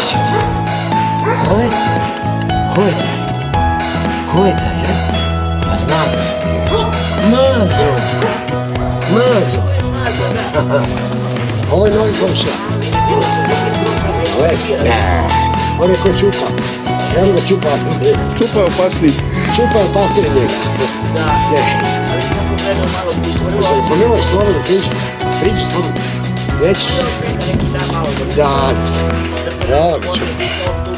Si ti? Ko je? Ko je taj? Ko je taj, ja? Pa znam da se neće. Mazo! Mazo! Ovo je novi komšija. Ovo je? Ne. On je ko čupa. Evo ga čupa. Čupa je opasniji. Čupa je pastir njega. Da, Ne. biti Pa nemoj slobodno priđi. Priđi slobodno. Nećeš. neki dan malo da Da, da se.